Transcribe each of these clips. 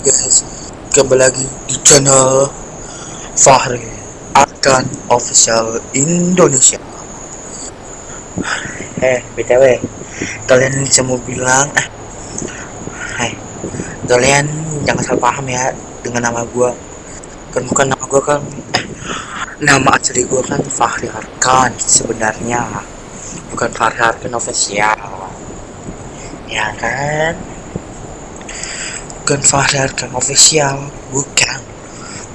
guys. Kembali lagi di channel Fahri Arkan Official Indonesia. Eh btw kalian semua bilang eh hai kalian jangan salah paham ya dengan nama gua. Kan bukan nama gua kan eh, nama asli gua kan Fahri Arkan sebenarnya bukan Fahri Arkan Official. Ya kan bukan Fahri Arkan official bukan.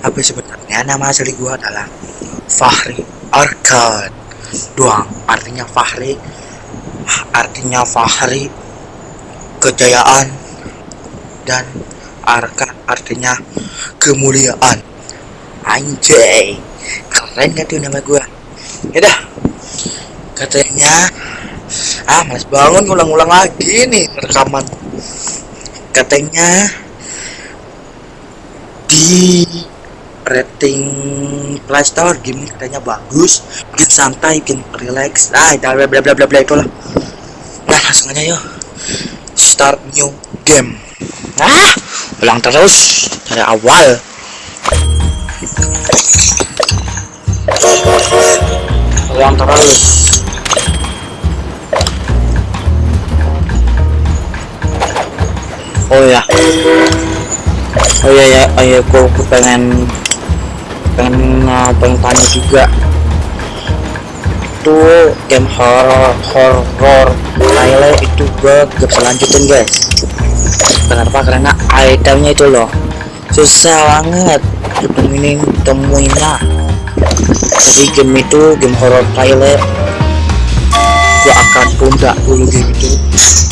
Tapi sebenarnya nama asli gua adalah Fahri Arkan doang. Artinya Fahri artinya Fahri kejayaan. Dan Arkan artinya kemuliaan. Anjay. Keren gak tuh nama gua? Yaudah katanya ah males bangun ulang-ulang lagi nih rekaman. Katanya di rating Play Store game katanya bagus bikin santai bikin relax. Ah bla bla bla bla bla itulah. Nah langsung aja yuk. Start new game. Ah ulang terus dari awal. Ulang terus. Oh ya oh ya ya oh ya aku, aku pengen pengen uh, pengen tanya juga. Itu game horror horror. Thailand itu gue gak bisa lanjutin guys. Kenapa karena itemnya itu loh. Susah banget temuin temuinnya jadi game itu game horror Thailand gua akan tunda dulu game itu.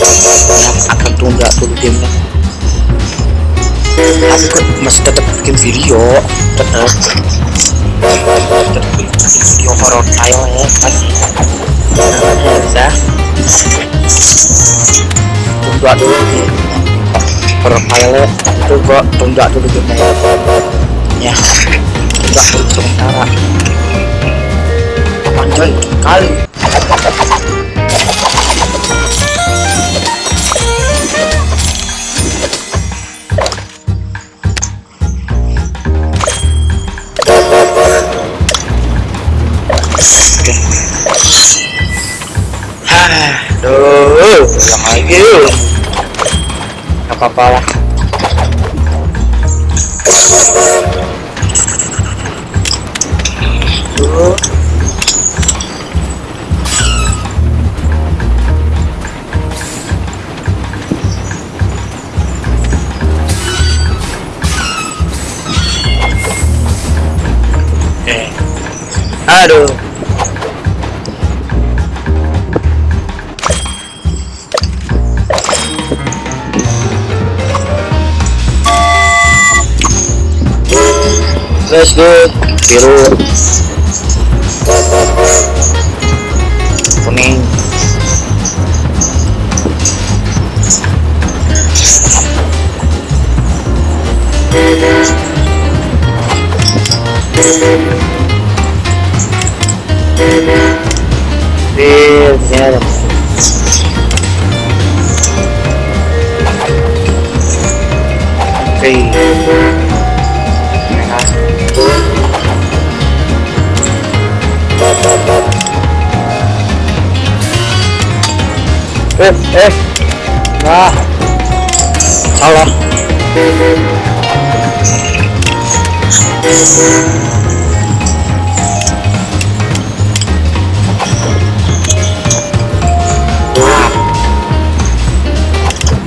Ya, akan tunda dulu gamenya aku masih tetap bikin video. Tetap video ya kan? Tunda dulu gua tunda dulu ya. Sementara. Anjay kali ulang lagi apa-apa lah. Eh. Aduh. Let's go. Biru. Eh, eh. Nah. Salah.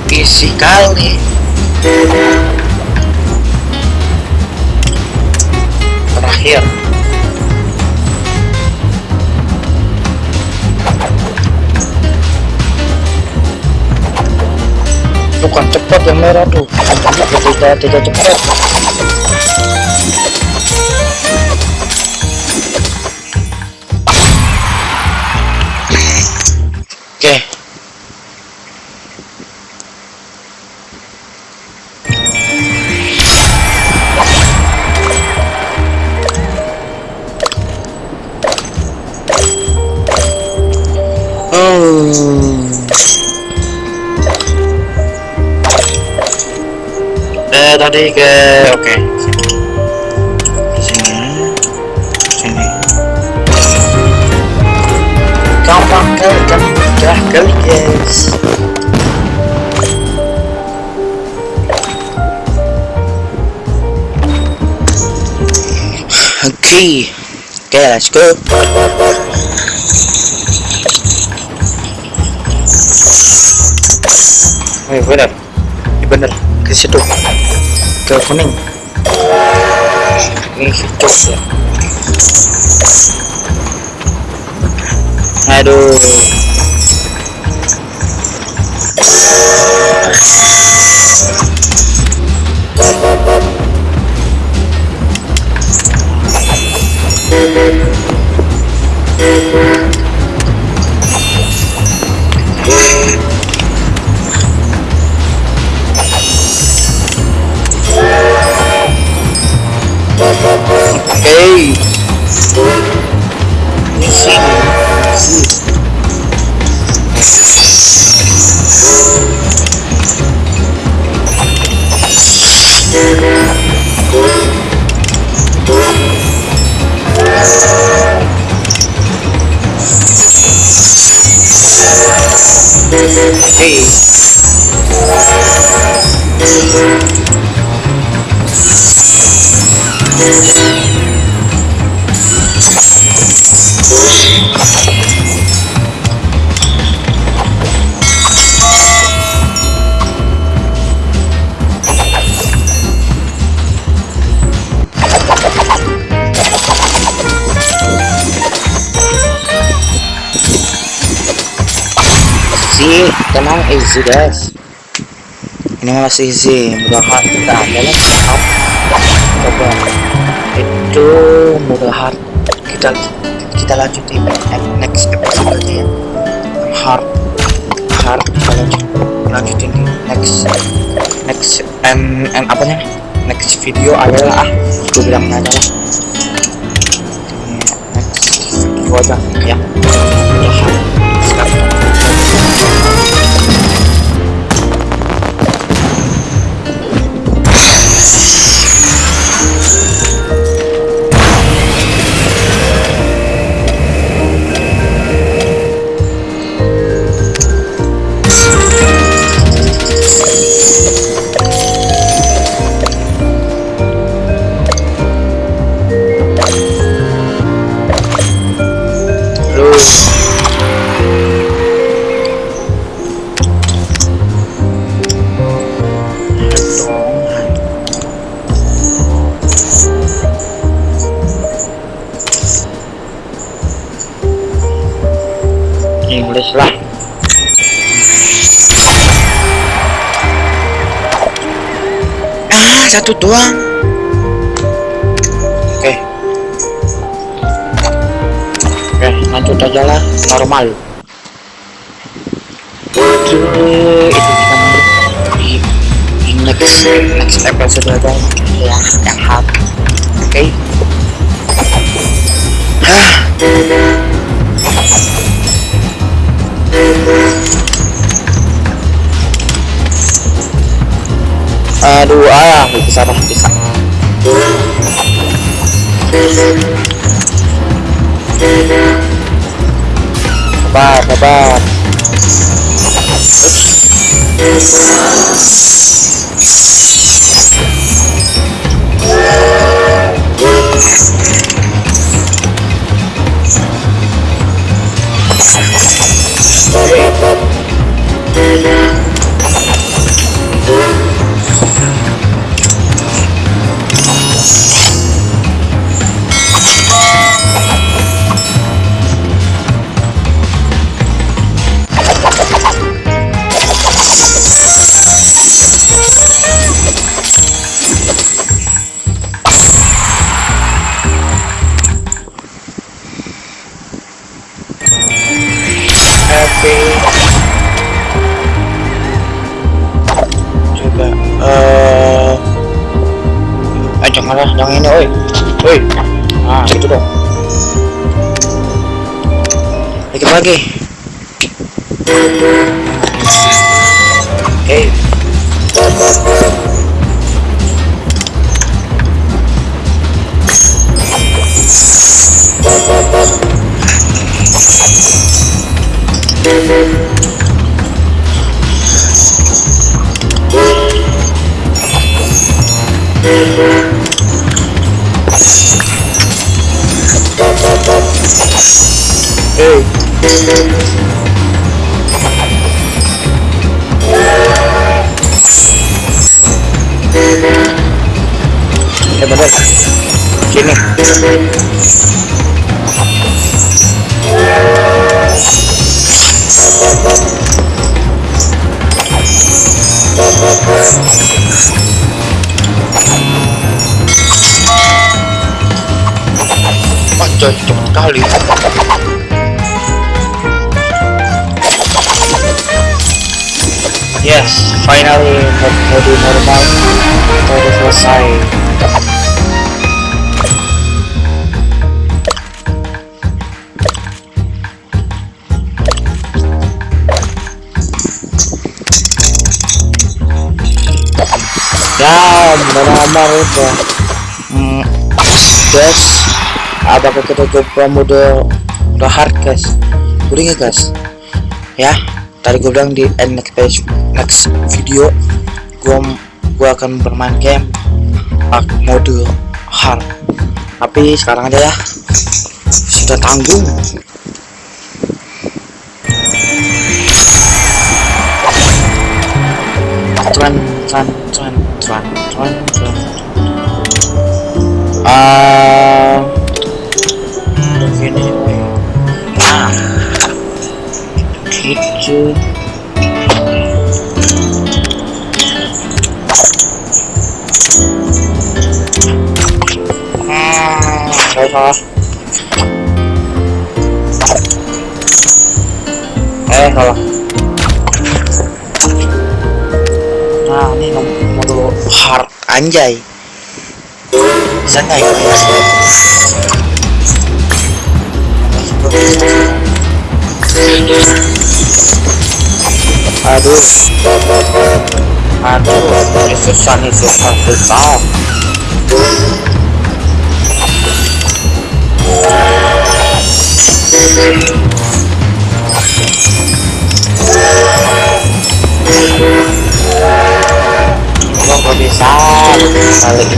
Isi kali. Terakhir. Bukan cepat yang merah tuh. Tidak cepat Hmm. tadi kuning ini hijau ya aduh Hey. Tenang easy guys. Ini masih easy mudahan kita hard. Coba itu mudahan kita kita lanjutin next episode aja ya. Hard hard kita lanjut lanjutin di next next em em apanya next video adalah ah gue bilang aja lah. Ini next video aja ya satu doang. Oke. Oke lanjut aja lah normal. Waduh, itu kita di, next next episode aja. Ya yang hard. Oke. Ah aduh ah bisa lah bisa sabar sabar. Happy lagi oke okay. Thank you. Hey. Eh bener Sini. Wah coy cepet kali Yes, finally mode normal udah selesai. Ya, normal udah. Hmm, guys, apakah kita coba mode udah hard guys? Udah guys? Ya, tadi gue bilang di end next page next video gue gue akan bermain game mode hard. Tapi sekarang aja ya. Sudah tanggung. Cuan cuan cuan cuan cuan cuan. Ah begini. Nah gitu salah eh salah. Nah ini nomor dulu hard. Anjay. Bisa nggak ya aduh aduh susah nih susah susah kok bisa kali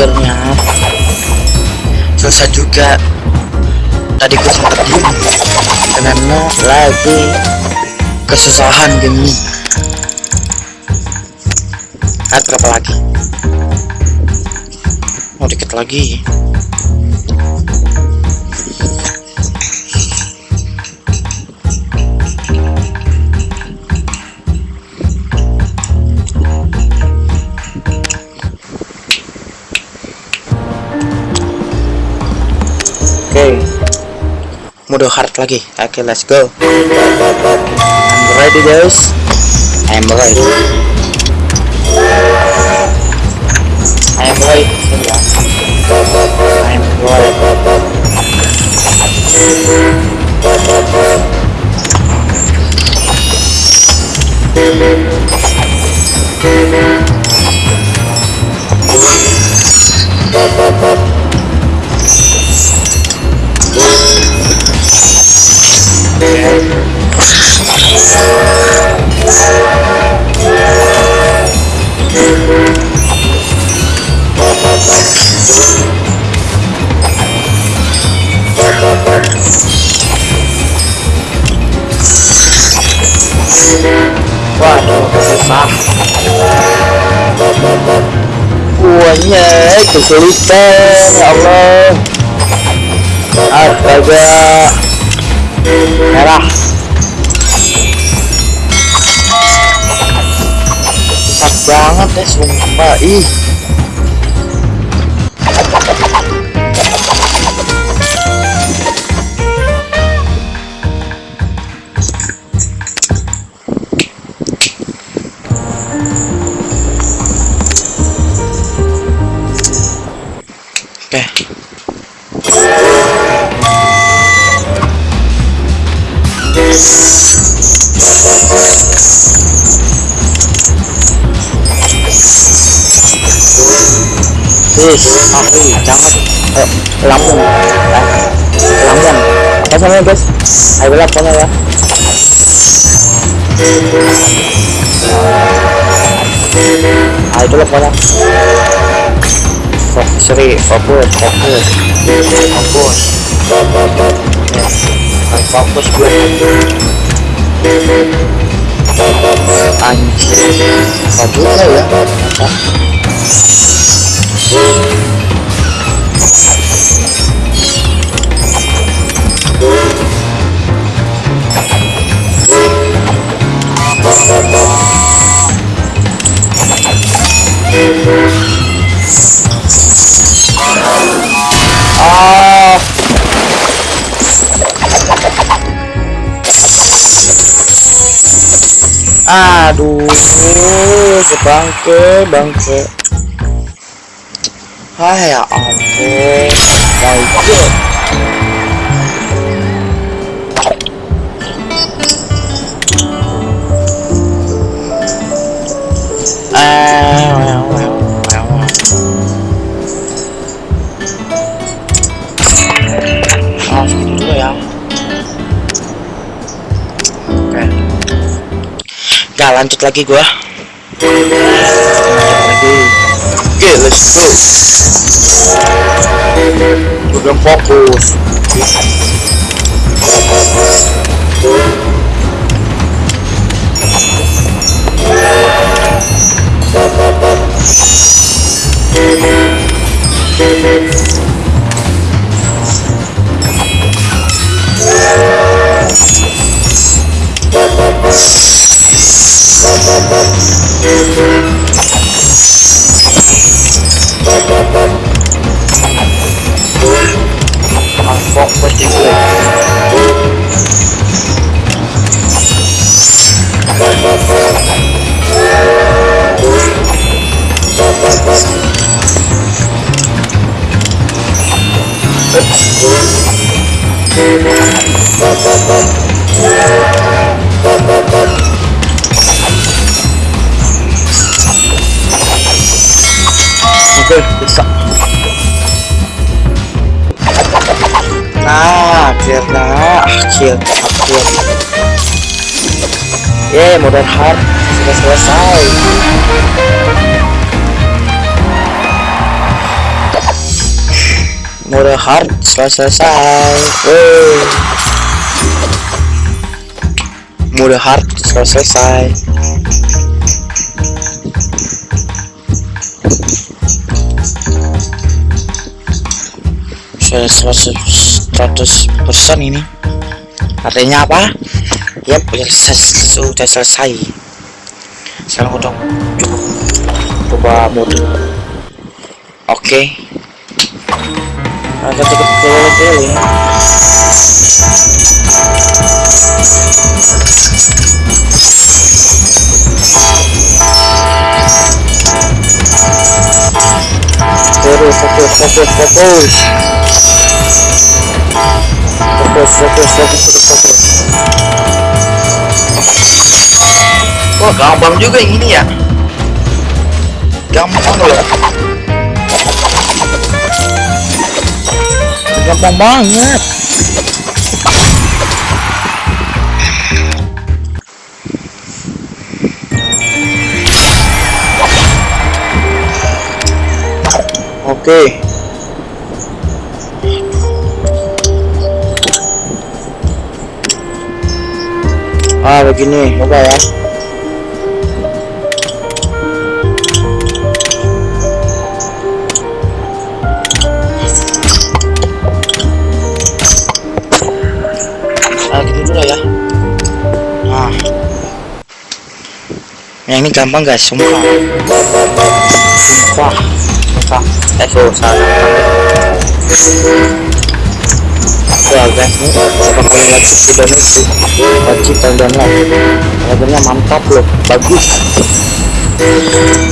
akhirnya susah juga. Tadi gue sempat diem. Karena lagi kesusahan gini. Ah berapa lagi mau dikit lagi. Oke. Mode hard lagi. Oke okay, let's go. I'm ready guys. I'm ready. I'm ready ya Buahnya kesulitan, ya Allah. Astaga. Merah. Susah banget ya, sumpah. Ih. Aku jangan eh, lambung. Eh. Apa namanya, guys? Ayo lah pokoknya ya. Ah, itu lah pokoknya. Fokus, sorry, fokus, fokus, fokus. Fokus gue. Anjir, apa juga ya? Ah. Aduh, sebangke, bangke. Ah ya ampun, bangke. Ah, lanjut lagi gua. Oke, let's go. Gua belum fokus. Ah, Thank you. Ye, modern hard sudah selesai. Modern hard sudah selesai. Wey. Modern hard sudah selesai. Sudah 100 persen ini. Artinya apa? Yap, ya, sudah selesai. Sekarang udah cukup coba mode. Oke. Agak cukup keliling-keliling. Terus fokus, fokus, fokus. Fokus, fokus, fokus, fokus, fokus. Wah gampang juga yang ini ya. Gampang loh. Gampang banget. Oke. Ah begini coba ya ini gampang guys sumpah. Sumpah sumpah. Eh susah ya guys ini berapa kali lagi sudah itu wajib kalian like akhirnya mantap loh bagus.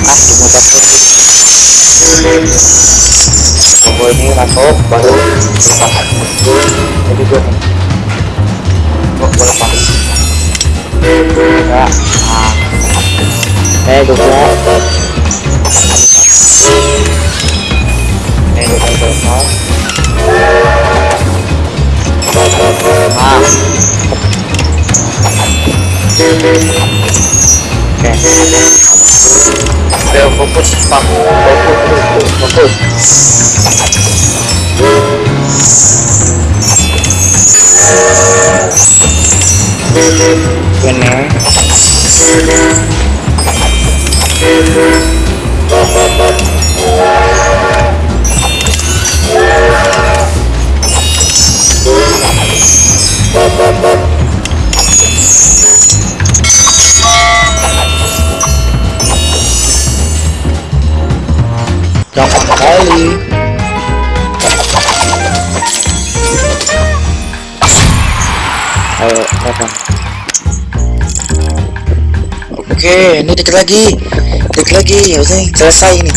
Ah cuma tapi fokus ini masuk baru lepas jadi gue nih gue lepas. Ya nah eh gue lepas eh gue lepas ah oke ayo fokus pak fokus fokus ini gampang sekali ayo kapan oke ini dikit lagi. Dikit lagi ya udah selesai ini.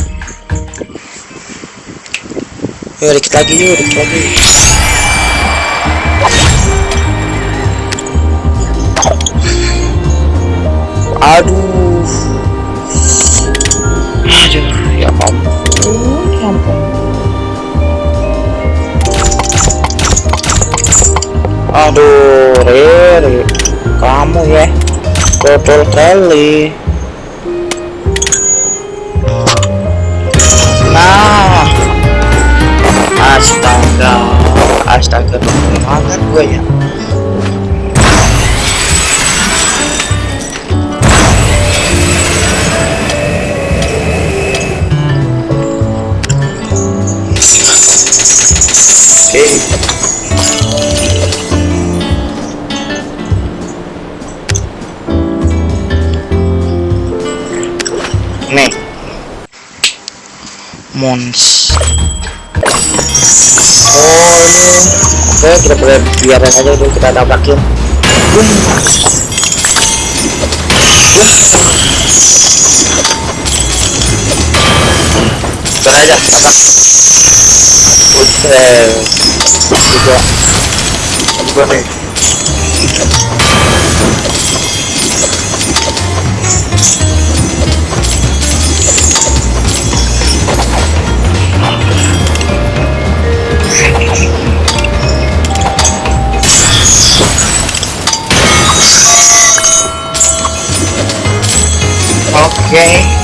Yuk dikit lagi yuk dikit lagi. Aduh aduh ya ya ampun. Aduh Riri kamu ya betul kali. Nah. Astaga. Astaga banget gue ya? Oke. Mons. Oh, ini. Oke, kita boleh biarin aja dulu kita tabrakin. Biar aja, tabrak. Buset. Juga. Juga nih. Jangan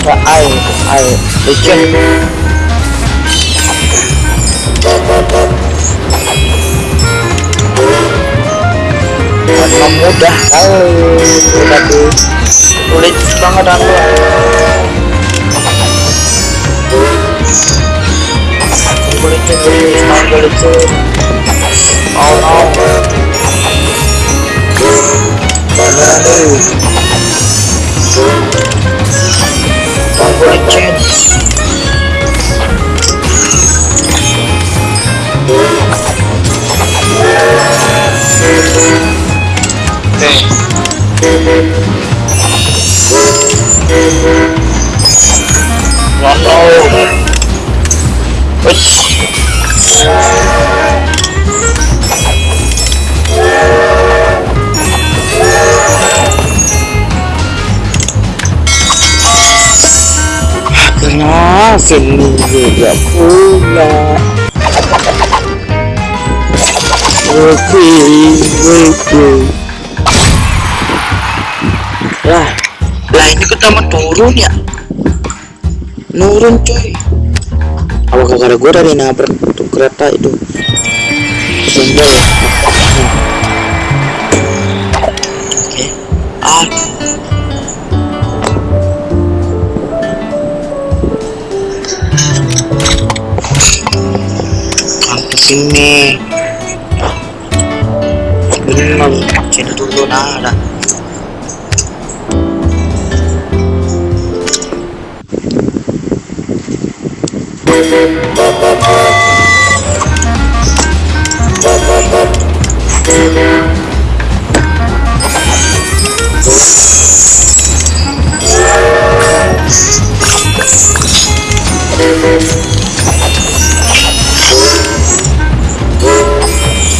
licin karena mudah. Kali tapi sulit banget aku. Licin licin licin oh no licin Wow. Wih. Akhirnya sini juga pula oke oke lah lah ini kita mau turun ya. Nurun coy apa gara gue dari nabrak tuh kereta itu? Senggol ya. Oke ah പിന്നെ ഒന്നും ചെറുതുകൊണ്ടാണ്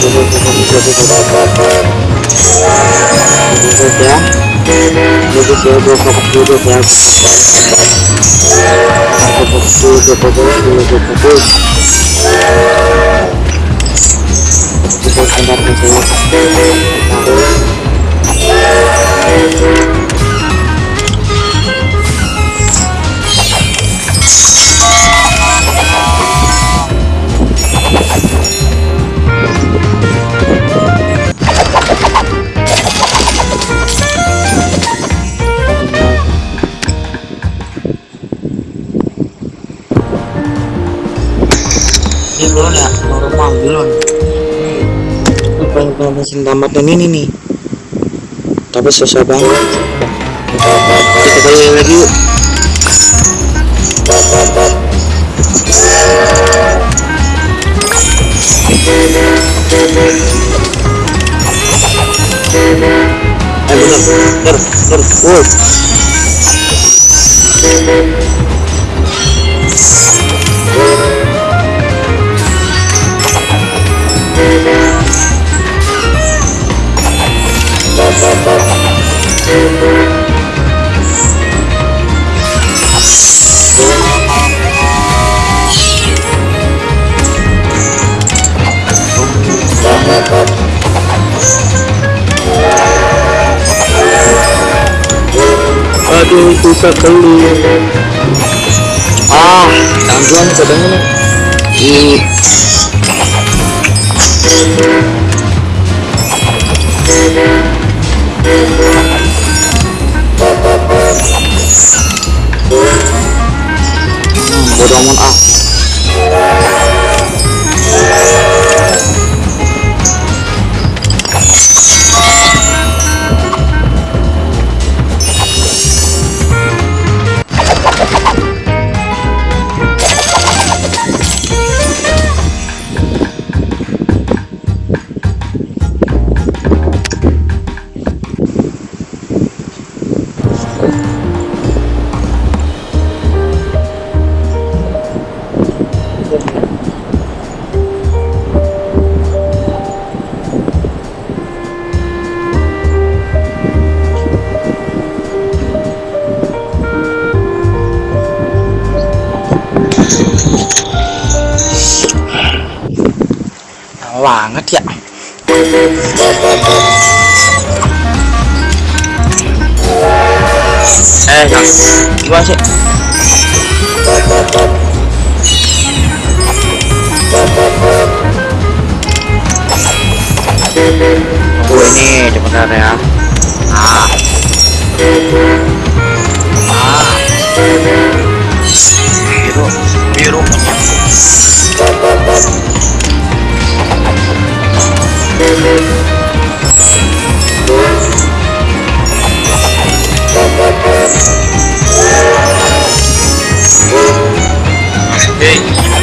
nada ya jadi saya gue fokus dulu ya fokus dulu fokus dulu fokus kita sebentar saya belum mesin tamatnya ini nih. Tapi susah banget. Kita kali lagi yuk. Eh bener, bener, bener, wow aduh susah kali ah tangguhan katanya nih hmm, bodoh amat ah eh yang gimana sih? Oh ini benar ya. Ah. Ah. Biru biru. Hei,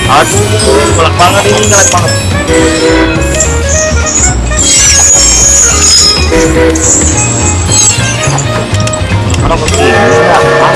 aduh, gelap banget ini, gelap banget. Orang begini ya, anak-anak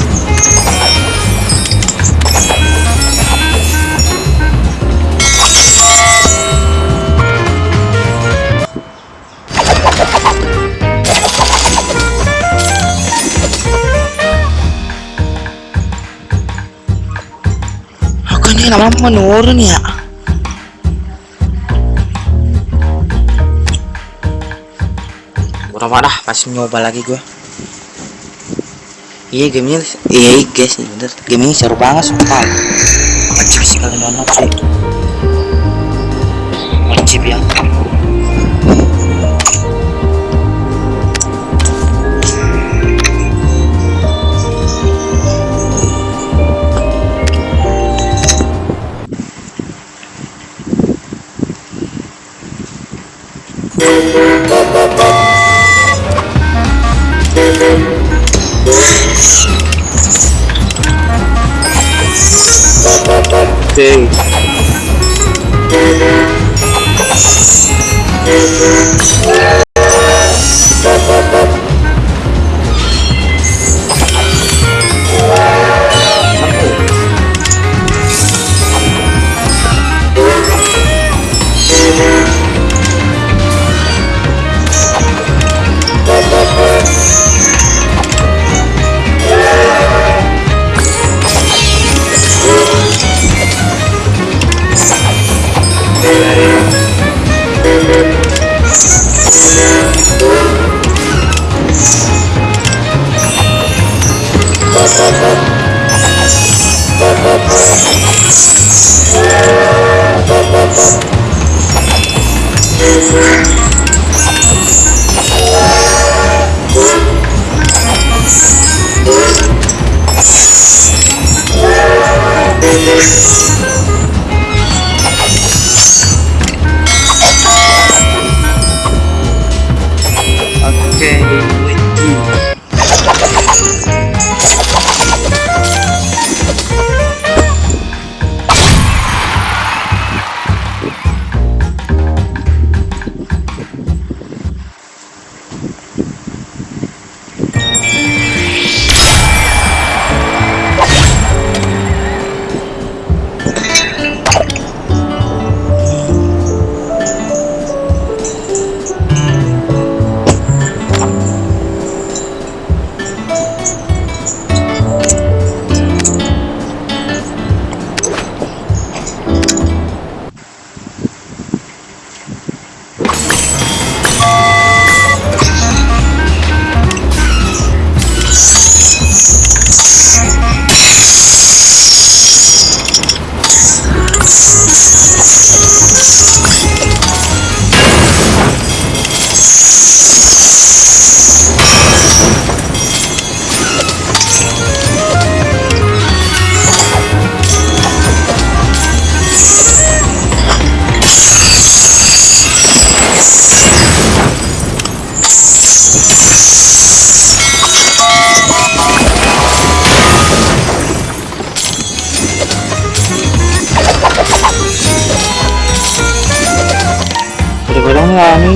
lama menurun ya. Berapa dah? Pasti nyoba lagi gue. Iya gamenya iya guys bener. Game ini seru banget sumpah. Wajib sih. Kalian nonton sih wajib ya Oke.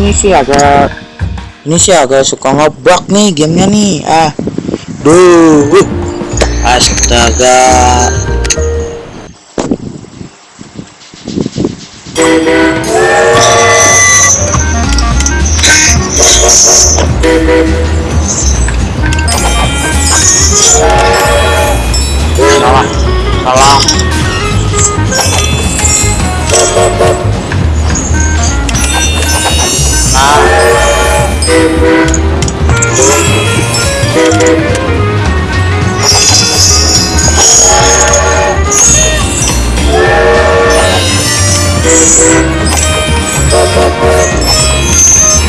Ini sih agak ini sih agak suka ngebug nih gamenya nih. Ah. Duh. Uh. astaga salah. Salah. Nah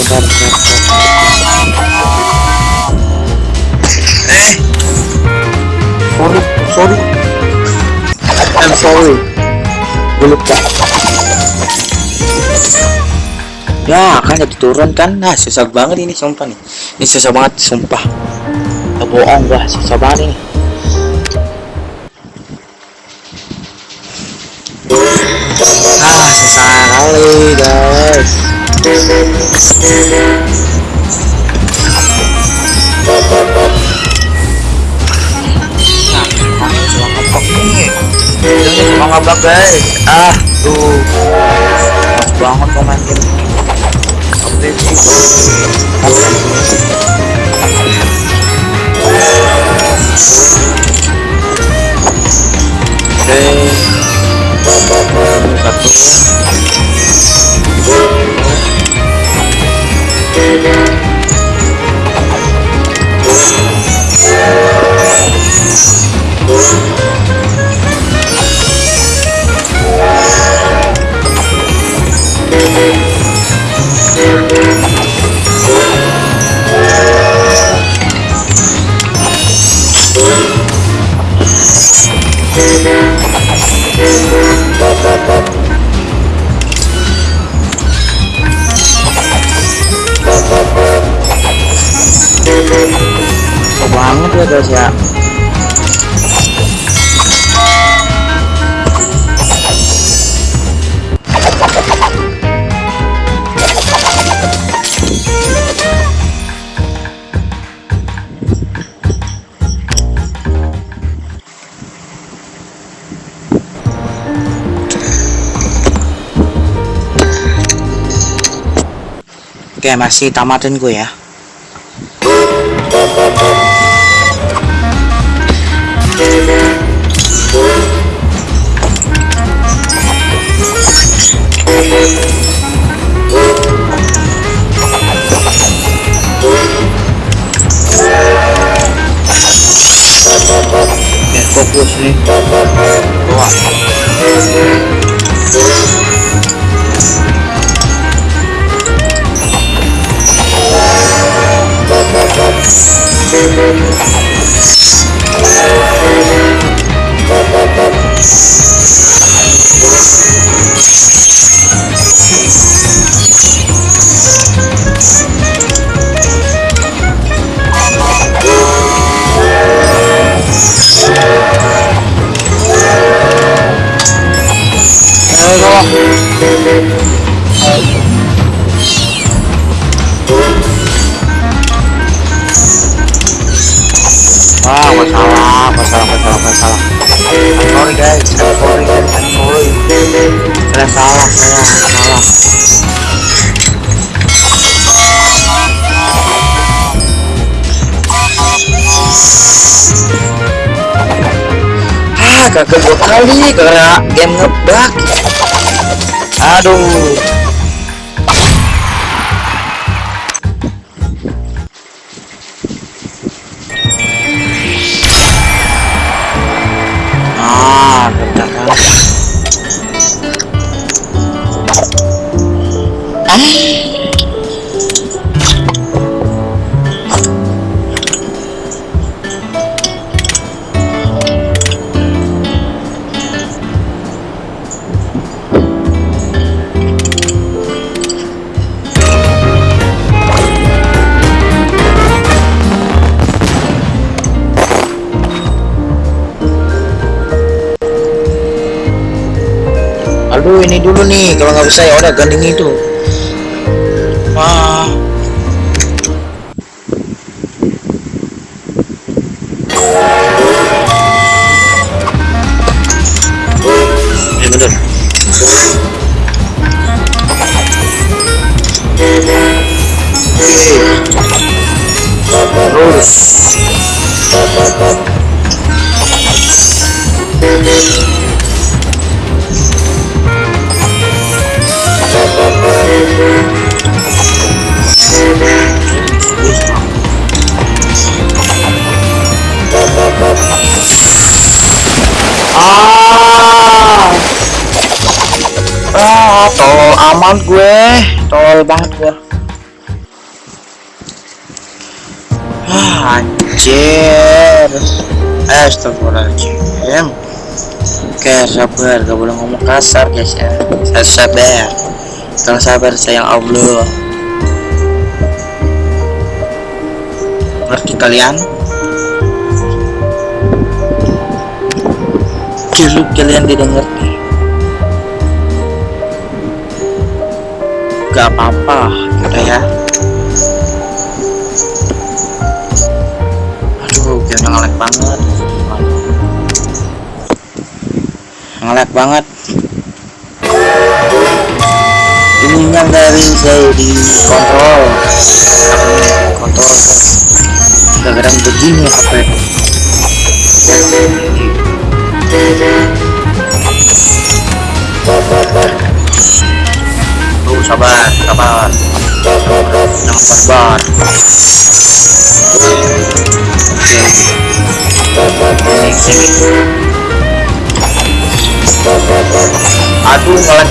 bentar. eh. Sorry sorry. I'm sorry. Ya kan jadi turun kan. Nah susah banget ini sumpah nih. Ini susah banget sumpah. Gak bohong gua. Susah banget ini susah kali guys cuma ngeblok guys ah tuh pas banget komen game update sih Oke. Satu. Thank you. Guys ya. Oke masih tamatin gue ya gua salah, sorry guys, sorry I'm sorry. Saya salah, saya salah. Ah, gagal dua kali karena game ngebug. Aduh. Aduh ini dulu nih. Kalau nggak bisa ya udah ganding itu. Wah aman gue. Tol banget gue ah anjir. Astagfirullahaladzim. Oke sabar. Gak boleh ngomong kasar guys ya. Saya sabar. Kalau sabar sayang Allah. Ngerti kalian? Kalau kalian tidak ngerti Gak apa-apa Udah ya. Aduh kayaknya ngelek banget. Ngelek banget. Ininya dari saya di kontrol Kontrol Kadang-kadang begini apa Tuh sabar, sabar. Jangan barbar. Oke. Sini, sini. Aduh, ngelek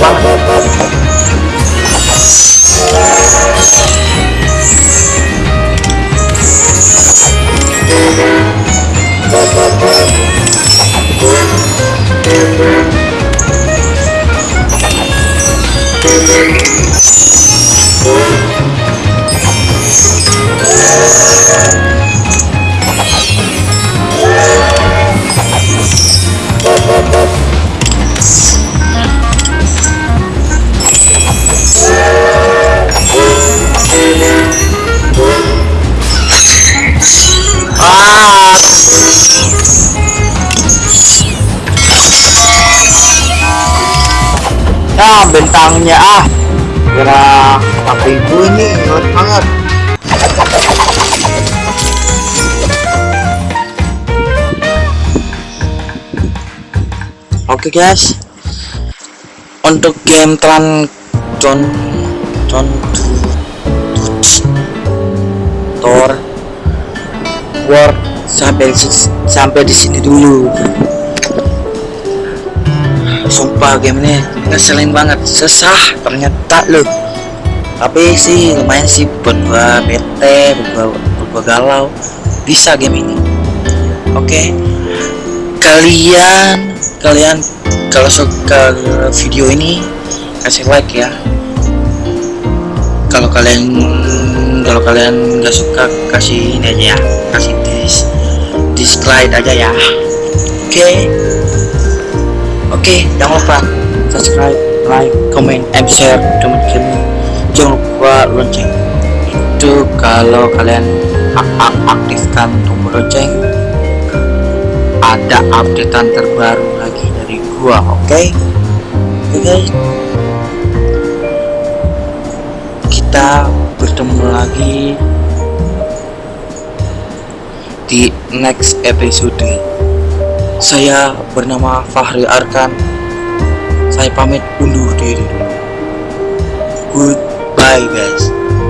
Ah. Ah, bentangnya ah. Kira HP gue ini banget. Oke guys. Untuk game Tran Con Con Tor War sampai sampai di sini dulu sumpah game ini ngeselin banget. Sesah ternyata loh. Tapi sih lumayan sih buat gua bete buat gua, buat gua galau. Bisa game ini. Oke. Kalian kalian kalau suka video ini kasih like ya. Kalau kalian kalau kalian nggak suka kasih ini aja ya. Kasih dis dislike aja ya. Oke. okay. Oke okay, jangan lupa subscribe like comment and share teman-teman jangan lupa lonceng. Itu kalau kalian ak ak aktifkan tombol lonceng. Ada updatean terbaru lagi dari gua oke? Okay? oke okay, guys. Kita bertemu lagi di next episode saya bernama Fahri Arkan. Saya pamit undur diri. Dulu goodbye guys